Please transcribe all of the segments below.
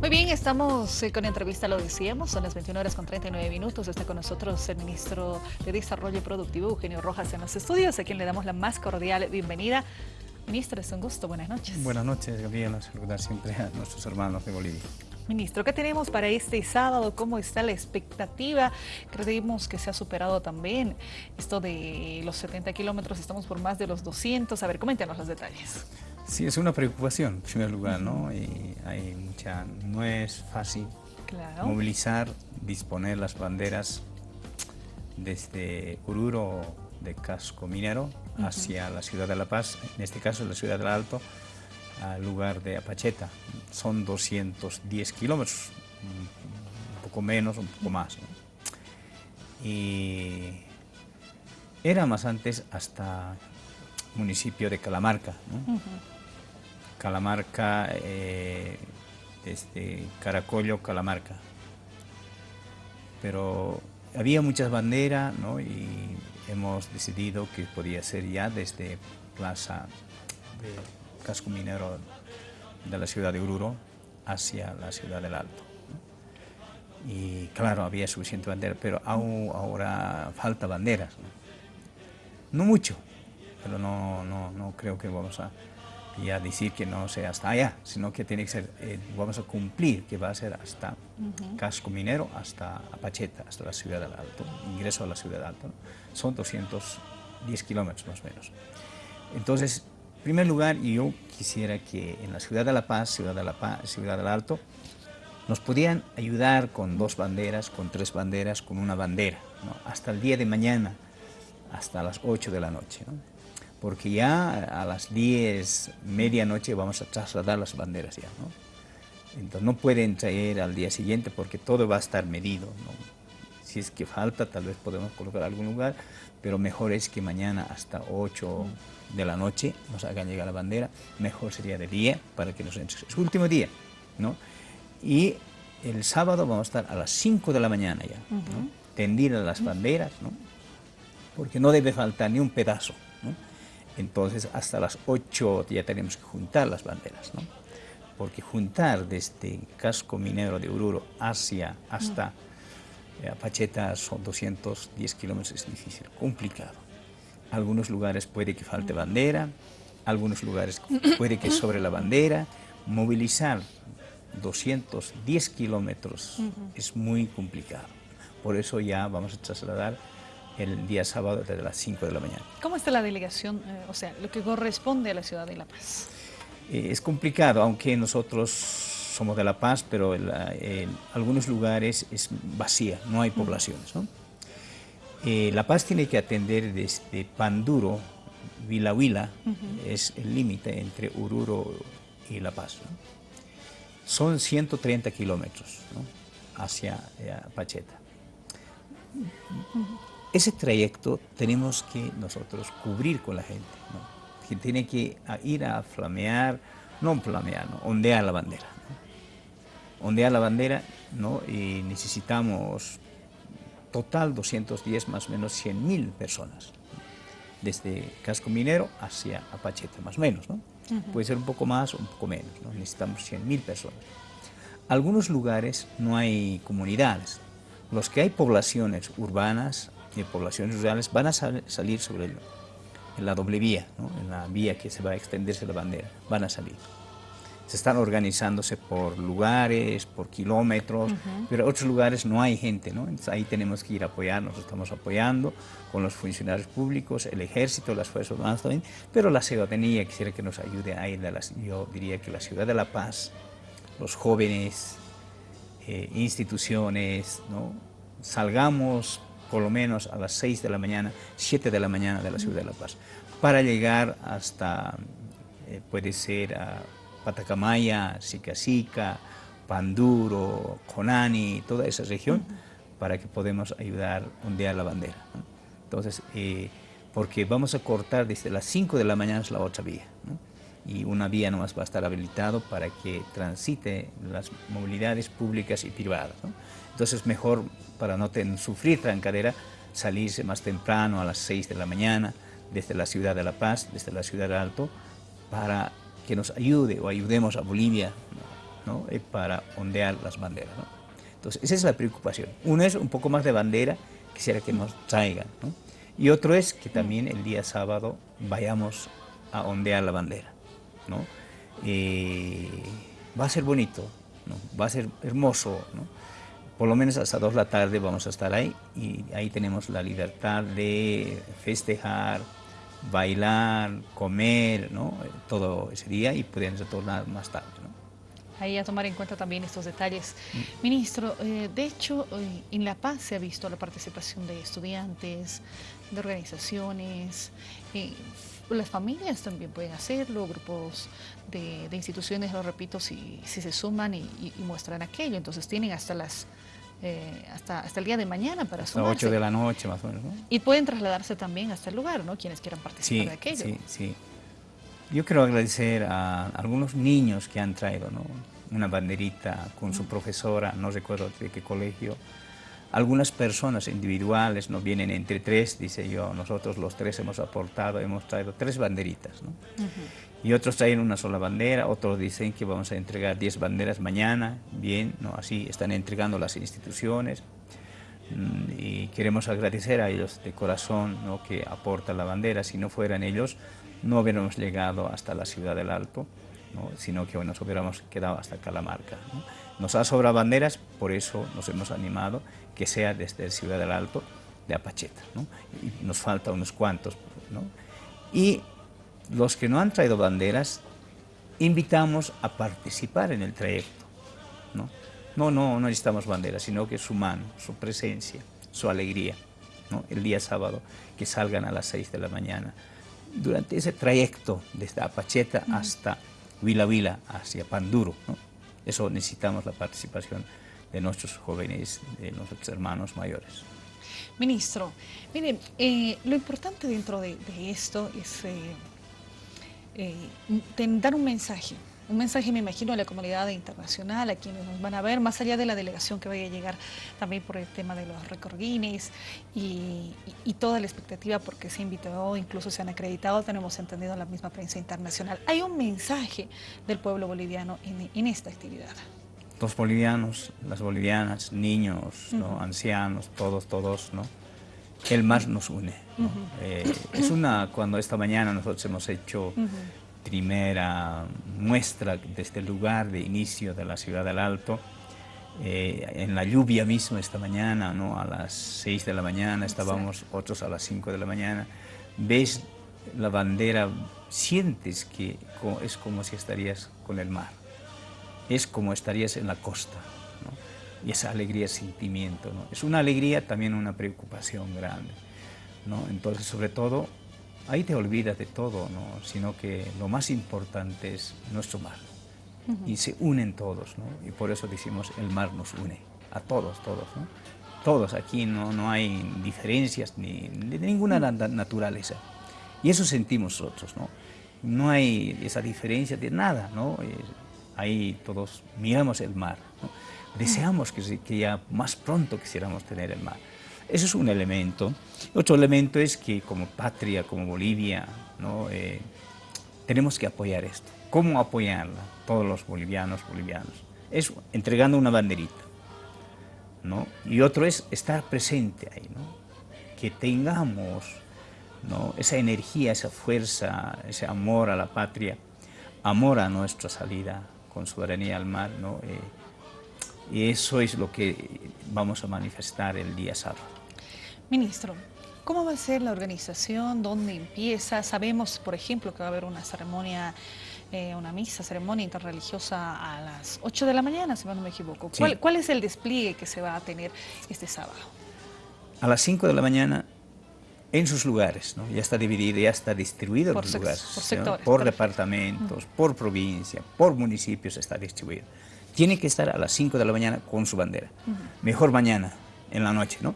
Muy bien, estamos eh, con entrevista, lo decíamos, son las 21 horas con 39 minutos. Está con nosotros el ministro de Desarrollo Productivo, Eugenio Rojas, en los estudios, a quien le damos la más cordial bienvenida. Ministro, es un gusto, buenas noches. Buenas noches, Gabriela, saludar siempre a nuestros hermanos de Bolivia. Ministro, ¿qué tenemos para este sábado? ¿Cómo está la expectativa? Creemos que se ha superado también esto de los 70 kilómetros, estamos por más de los 200. A ver, coméntenos los detalles. Sí, es una preocupación, en primer lugar, ¿no? Y hay mucha, no es fácil movilizar, disponer las banderas desde Oruro de casco minero hacia la ciudad de La Paz, en este caso la ciudad del Alto, al lugar de Apacheta. Son 210 kilómetros, un poco menos, un poco más. Y era más antes hasta municipio de Calamarca. Calamarca, eh, desde Caracollo, Calamarca. Pero había muchas banderas y hemos decidido que podía ser ya desde Plaza de Casco Minero de la ciudad de Oruro hacia la ciudad del Alto. Y claro, había suficiente bandera, pero aún ahora falta banderas. No, mucho, pero no, no, no creo que vamos a y a decir que no sea hasta allá, sino que tiene que ser, eh, vamos a cumplir que va a ser hasta Casco Minero, hasta Apacheta, hasta la ciudad del Alto, ingreso a la ciudad del Alto. Son 210 kilómetros más o menos. Entonces, en primer lugar, yo quisiera que en la ciudad de La Paz, ciudad de La Paz, ciudad del Alto, nos podían ayudar con dos banderas, con tres banderas, con una bandera, hasta el día de mañana, hasta las 8 de la noche porque ya a las 10, medianoche vamos a trasladar las banderas ya, ¿no? Entonces no pueden traer al día siguiente porque todo va a estar medido, Si es que falta, tal vez podemos colocar algún lugar, pero mejor es que mañana hasta 8 de la noche nos hagan llegar la bandera, mejor sería de día para que nos entre. Es último día, ¿no? Y el sábado vamos a estar a las 5 de la mañana ya, ¿no? tendidas las banderas, ¿no? Porque no debe faltar ni un pedazo, ¿no? Entonces hasta las 8 ya tenemos que juntar las banderas, ¿no? Porque juntar desde casco minero de Oruro hacia hasta eh, Apacheta son 210 kilómetros, es difícil, complicado. Algunos lugares puede que falte bandera, algunos lugares puede que sobre la bandera. Movilizar 210 kilómetros es muy complicado. Por eso ya vamos a trasladar el día sábado desde las 5 de la mañana. ¿Cómo está la delegación, eh, o sea, lo que corresponde a la ciudad de La Paz? Eh, es complicado, aunque nosotros somos de La Paz, pero en algunos lugares es vacía, no hay poblaciones. Eh, la Paz tiene que atender desde Panduro, Vila Huila, es el límite entre Ururo y La Paz. Son 130 kilómetros hacia Pacheta. Ese trayecto tenemos que nosotros cubrir con la gente, que tiene que ir a flamear, no flamear, ondear la bandera. Ondear la bandera ¿no? y necesitamos total 210, más o menos 100 mil personas, desde Casco Minero hacia Apacheta, más o menos. ¿no? Puede ser un poco más o un poco menos, ¿no? necesitamos 100 mil personas. Algunos lugares no hay comunidades, los que hay poblaciones urbanas de poblaciones rurales van a salir sobre en la doble vía, en la vía que se va a extenderse la bandera, van a salir. Se están organizándose por lugares, por kilómetros, pero en otros lugares no hay gente, ¿no? Entonces ahí tenemos que ir a apoyar, nos estamos apoyando con los funcionarios públicos, el ejército, las fuerzas armadas también, pero la ciudadanía quisiera que nos ayude a ir, yo diría que la ciudad de La Paz, los jóvenes, eh, instituciones, ¿no? salgamos por lo menos a las 6 de la mañana, 7 de la mañana de la ciudad de La Paz, para llegar hasta, eh, puede ser a Patacamaya, Sicasica, Panduro, Conani, toda esa región, para que podamos ayudar a ondear la bandera. Entonces, eh, porque vamos a cortar desde las 5 de la mañana la otra vía, y una vía nomás va a estar habilitado para que transite las movilidades públicas y privadas. Entonces mejor, para no sufrir trancadera, salirse más temprano a las 6 de la mañana desde la ciudad de La Paz, desde la ciudad de Alto, para que nos ayude o ayudemos a Bolivia ¿no? Eh, para ondear las banderas. ¿no? Entonces, esa es la preocupación. Uno es un poco más de bandera, quisiera que nos traigan. ¿no? Y otro es que también el día sábado vayamos a ondear la bandera. ¿No? Eh, va a ser bonito, ¿no? va a ser hermoso. ¿no? Por lo menos hasta dos de la tarde vamos a estar ahí y ahí tenemos la libertad de festejar, bailar, comer, ¿no? todo ese día y podemos retornar más tarde. ¿no? Ahí a tomar en cuenta también estos detalles. Mm. Ministro, eh, de hecho, eh, en La Paz se ha visto la participación de estudiantes, de organizaciones, eh, las familias también pueden hacerlo, grupos de, instituciones, lo repito, si, si se suman y, muestran aquello, entonces tienen hasta las eh, hasta, hasta el día de mañana para hasta sumarse. 8 de la noche más o menos. ¿no? Y pueden trasladarse también hasta el lugar, ¿no? Quienes quieran participar de aquello. Sí, sí. Yo quiero agradecer a algunos niños que han traído, ¿no? Una banderita con su profesora, no recuerdo de qué colegio, algunas personas individuales no vienen entre tres, dice yo, nosotros los tres hemos aportado, hemos traído tres banderitas, ¿no? Y otros traen una sola bandera, otros dicen que vamos a entregar diez banderas mañana, bien, ¿no? Así están entregando las instituciones mm, y queremos agradecer a ellos de corazón ¿no? que aportan la bandera, si no fueran ellos no hubiéramos llegado hasta la ciudad del Alto, ¿no? sino que hoy nos hubiéramos quedado hasta Calamarca. ¿no? Nos ha sobrado banderas, por eso nos hemos animado que sea desde Ciudad del Alto de Apacheta. ¿no? Y nos falta unos cuantos. ¿no? Y los que no han traído banderas, invitamos a participar en el trayecto. ¿no? No, no, no necesitamos banderas, sino que su mano, su presencia, su alegría. ¿no? El día sábado, que salgan a las 6 de la mañana. Durante ese trayecto desde Apacheta hasta Vila Vila, hacia Panduro, ¿no? eso necesitamos la participación de nuestros jóvenes, de nuestros hermanos mayores. Ministro, mire, eh, lo importante dentro de, esto es eh, eh, dar un mensaje, un mensaje me imagino a la comunidad internacional, a quienes nos van a ver, más allá de la delegación que vaya a llegar también por el tema de los recordines y, toda la expectativa porque se invitado, incluso se han acreditado, tenemos entendido la misma prensa internacional. Hay un mensaje del pueblo boliviano en esta actividad los bolivianos, las bolivianas, niños, ancianos, todos, todos, ¿no? El mar nos une. Eh, es una, cuando esta mañana nosotros hemos hecho primera muestra desde el este lugar de inicio de la ciudad del Alto, eh, en la lluvia mismo esta mañana, ¿no? a las 6 de la mañana, estábamos otros a las 5 de la mañana, ves la bandera, sientes que es como si estarías con el mar es como estarías en la costa. ¿no? Y esa alegría es sentimiento. ¿no? Es una alegría, también una preocupación grande. ¿no? Entonces, sobre todo, ahí te olvidas de todo, ¿no? sino que lo más importante es nuestro mar. Y se unen todos, ¿no? y por eso decimos el mar nos une, a todos, todos. ¿no? Todos aquí no, no hay diferencias ni de ninguna naturaleza. Y eso sentimos nosotros, ¿no? No hay esa diferencia de nada, ¿no? Ahí todos miramos el mar. Deseamos que, ya más pronto quisiéramos tener el mar. Eso es un elemento. Otro elemento es que como patria, como Bolivia, ¿no? Eh, tenemos que apoyar esto. ¿Cómo apoyarla? Todos los bolivianos, bolivianos. Es entregando una banderita. ¿no? Y otro es estar presente ahí, ¿no? que tengamos ¿no? esa energía, esa fuerza, ese amor a la patria, amor a nuestra salida con soberanía al mar, ¿no? Eh, y eso es lo que vamos a manifestar el día sábado. Ministro, ¿cómo va a ser la organización? ¿Dónde empieza? Sabemos, por ejemplo, que va a haber una ceremonia, eh, una misa, ceremonia interreligiosa a las 8 de la mañana, si no me equivoco. ¿Cuál, ¿Cuál es el despliegue que se va a tener este sábado? A las 5 de la mañana en sus lugares, ¿no? ya está dividido, ya está distribuido por los lugares, por, sectores, por departamentos, por provincia, por municipios está distribuido. Tiene que estar a las 5 de la mañana con su bandera, mejor mañana, en la noche, ¿no?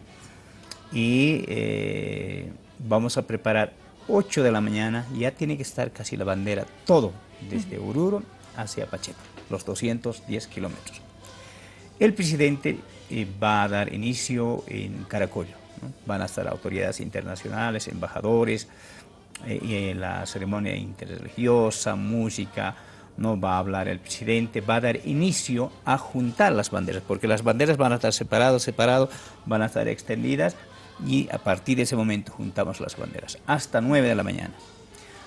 Y eh, vamos a preparar 8 de la mañana, ya tiene que estar casi la bandera, todo, desde Oruro hacia Pacheco, los 210 kilómetros. El presidente eh, va a dar inicio en Caracollo, Van a estar autoridades internacionales, embajadores, eh, y en la ceremonia interreligiosa, música, no va a hablar el presidente, va a dar inicio a juntar las banderas, porque las banderas van a estar separadas, separadas, van a estar extendidas y a partir de ese momento juntamos las banderas, hasta 9 de la mañana.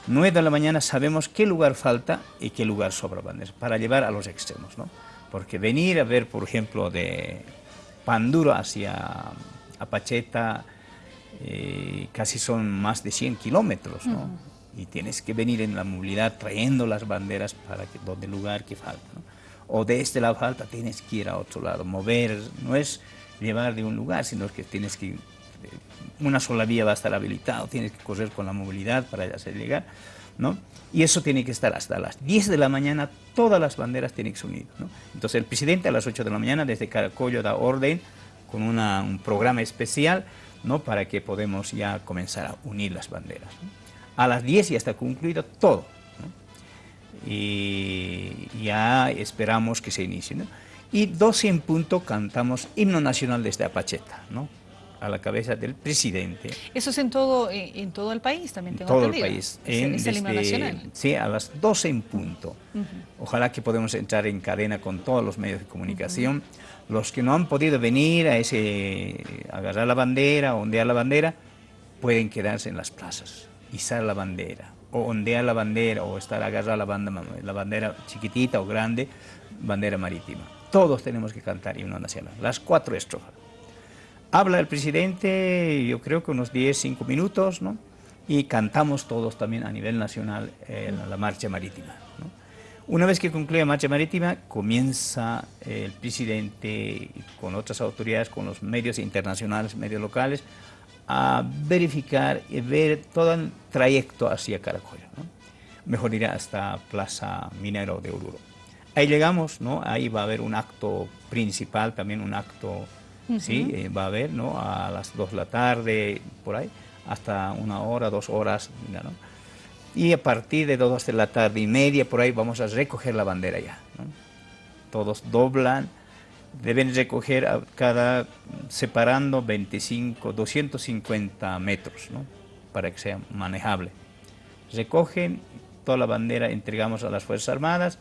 9 de la mañana sabemos qué lugar falta y qué lugar sobra banderas, para llevar a los extremos, ¿no? Porque venir a ver, por ejemplo, de Panduro hacia Apacheta, eh, casi son más de 100 kilómetros, ¿no? Y tienes que venir en la movilidad trayendo las banderas para que, donde lugar que falta, ¿no? O de este lado falta, tienes que ir a otro lado, mover, no es llevar de un lugar, sino que tienes que una sola vía va a estar habilitado, tienes que correr con la movilidad para hacer llegar, ¿no? Y eso tiene que estar hasta las 10 de la mañana, todas las banderas tienen que unir, ¿no? Entonces el presidente a las 8 de la mañana desde Caracollo da orden con un programa especial, ¿no? Para que podamos ya comenzar a unir las banderas. A las 10 ya está concluido todo, Y ya esperamos que se inicie, Y 12 en punto cantamos himno nacional desde Apacheta, ¿no? A la cabeza del presidente. ¿Eso es en todo, eh, en todo el país también? Tengo todo el país. En, ¿Es el nacional? Sí, a las 12 en punto. Ojalá que podamos entrar en cadena con todos los medios de comunicación. Los que no han podido venir a ese, agarrar la bandera, ondear la bandera, pueden quedarse en las plazas, izar la bandera, o ondear la bandera, o estar agarrar la, banda, la bandera chiquitita o grande, bandera marítima. Todos tenemos que cantar himno nacional, las cuatro estrofas. Habla el presidente, yo creo que unos 10, 5 minutos, ¿no? Y cantamos todos también a nivel nacional eh, la marcha marítima. Una vez que concluye la marcha marítima, comienza el presidente con otras autoridades, con los medios internacionales, medios locales, a verificar y ver todo el trayecto hacia Caracollo. ¿no? Mejor irá hasta Plaza Minero de Oruro. Ahí llegamos, ¿no? ahí va a haber un acto principal, también un acto ¿sí? Eh, va a haber, ¿no? A las 2 de la tarde, por ahí, hasta una hora, dos horas, ¿no? Y a partir de 2 de la tarde y media, por ahí, vamos a recoger la bandera ya, Todos doblan, deben recoger a cada, separando 25, 250 metros, ¿no? Para que sea manejable. Recogen toda la bandera, entregamos a las Fuerzas Armadas,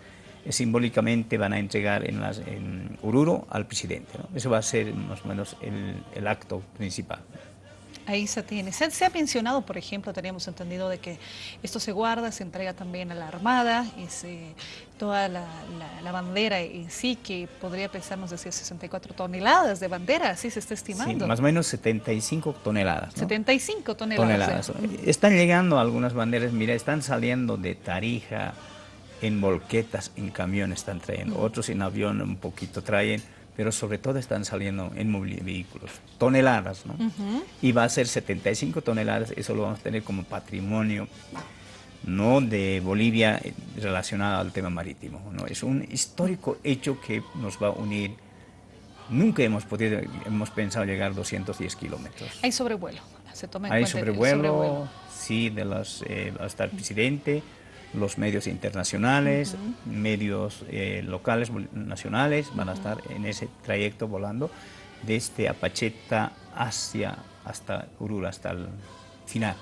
simbólicamente van a entregar en, las, en al presidente. Eso va a ser más o menos el, acto principal. Ahí se tiene. Se, ha mencionado, por ejemplo, teníamos entendido de que esto se guarda, se entrega también a la Armada, y se, toda la, bandera en sí, que podría pensarnos decir 64 toneladas de bandera, así se está estimando. Sí, más o menos 75 toneladas. 75 toneladas. Están llegando algunas banderas, mira, están saliendo de Tarija, en volquetas, en camiones están trayendo, otros en avión un poquito traen, pero sobre todo están saliendo en vehículos, toneladas, ¿no? Y va a ser 75 toneladas, eso lo vamos a tener como patrimonio, no de Bolivia eh, relacionado al tema marítimo, ¿no? Es un histórico hecho que nos va a unir. Nunca hemos podido, hemos pensado llegar a 210 kilómetros. Hay sobrevuelo, se toma en Hay sobrevuelo, sí, de los, eh, hasta el presidente, los medios internacionales, medios eh, locales, nacionales, van a estar en ese trayecto volando desde Apacheta hacia hasta Urula, hasta el final.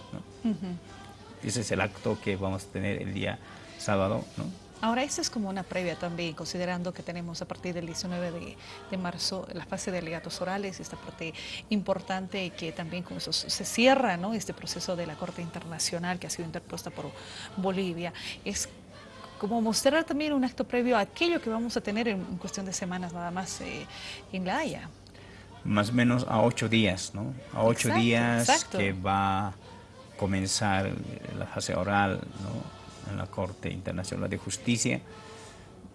Ese es el acto que vamos a tener el día sábado. ¿no? Ahora, esto es como una previa también, considerando que tenemos a partir del 19 de, marzo la fase de alegatos orales, esta parte importante que también con eso se cierra ¿no? este proceso de la Corte Internacional que ha sido interpuesta por Bolivia. Es como mostrar también un acto previo a aquello que vamos a tener en, cuestión de semanas nada más eh, en La Haya. Más o menos a ocho días, ¿no? A ocho días que va a comenzar la fase oral, ¿no? En la Corte Internacional de Justicia.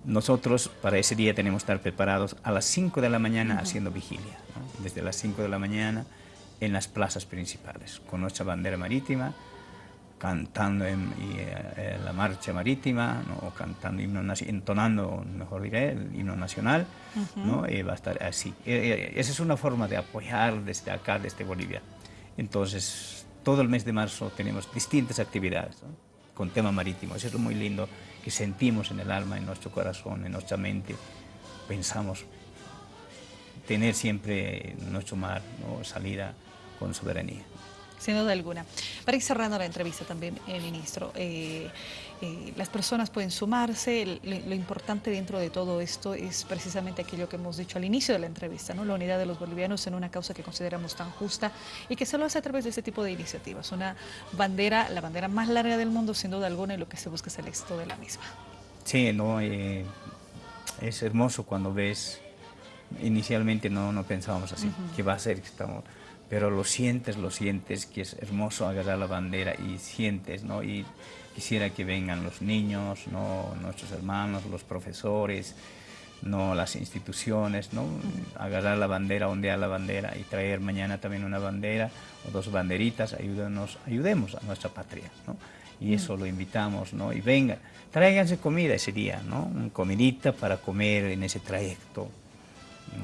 Nosotros para ese día tenemos que estar preparados a las 5 de la mañana haciendo vigilia, desde las 5 de la mañana en las plazas principales, con nuestra bandera marítima, cantando en, eh, la marcha marítima, o cantando himno, entonando, mejor diré, el himno nacional, ¿no? va a estar así. Eh, eh, esa es una forma de apoyar desde acá, desde Bolivia. Entonces, todo el mes de marzo tenemos distintas actividades con tema marítimo. Eso es lo muy lindo que sentimos en el alma, en nuestro corazón, en nuestra mente. Pensamos tener siempre nuestro mar, ¿no? salida con soberanía. Sin duda alguna. Para ir cerrando la entrevista también, eh, ministro, eh, eh, las personas pueden sumarse, lo, importante dentro de todo esto es precisamente aquello que hemos dicho al inicio de la entrevista, ¿no? la unidad de los bolivianos en una causa que consideramos tan justa y que se lo hace a través de este tipo de iniciativas. Una bandera, la bandera más larga del mundo sin duda alguna y lo que se busca es el éxito de la misma. Sí, no, es hermoso cuando ves, inicialmente no, no pensábamos así, que va a ser, estamos pero lo sientes, lo sientes, que es hermoso agarrar la bandera y sientes, ¿no? Y quisiera que vengan los niños, ¿no? Nuestros hermanos, los profesores, ¿no? Las instituciones, ¿no? Agarrar la bandera, ondear la bandera y traer mañana también una bandera o dos banderitas, ayúdenos, ayudemos a nuestra patria, ¿no? Y eso lo invitamos, ¿no? Y vengan, tráiganse comida ese día, ¿no? Un comidita para comer en ese trayecto.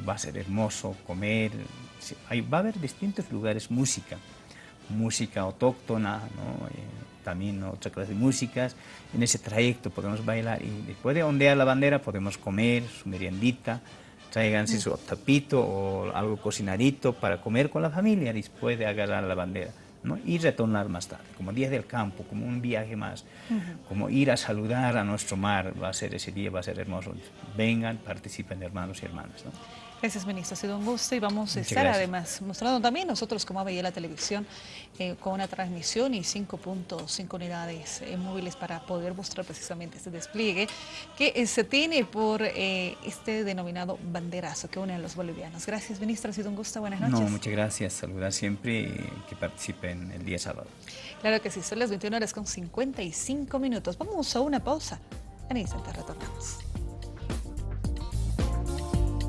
Va a ser hermoso comer, va a haber distintos lugares música, música autóctona, eh, también otra clase de músicas. En ese trayecto podemos bailar y después de ondear la bandera podemos comer su meriendita, tráiganse su tapito o algo cocinadito para comer con la familia después de agarrar la bandera. ¿no? y retornar más tarde, como días del campo, como un viaje más, como ir a saludar a nuestro mar, va a ser ese día, va a ser hermoso. Vengan, participen hermanos y hermanas. ¿no? Gracias, ministro. Ha sido un gusto y vamos a estar además mostrando también nosotros como ABI la televisión eh, con una transmisión y 5.5 unidades eh, móviles para poder mostrar precisamente este despliegue que eh, se tiene por este denominado banderazo que une a los bolivianos. Gracias, ministro. Ha sido un gusto. Buenas noches. No, muchas gracias. Saludar siempre y que participen el día sábado. Claro que sí. Son las 21 horas con 55 minutos. Vamos a una pausa. En instante retornamos.